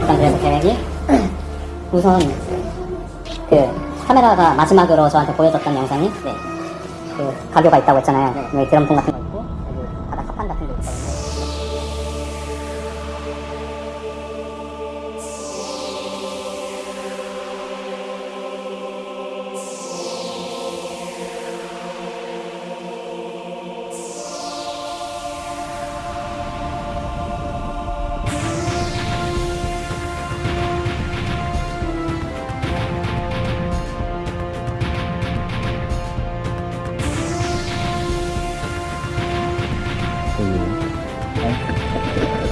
뭐지? 우선 그 카메라가 마지막으로 저한테 보여줬던 영상이 네. 그 가교가 있다고 했잖아요. 네, 드럼통 같은 可以开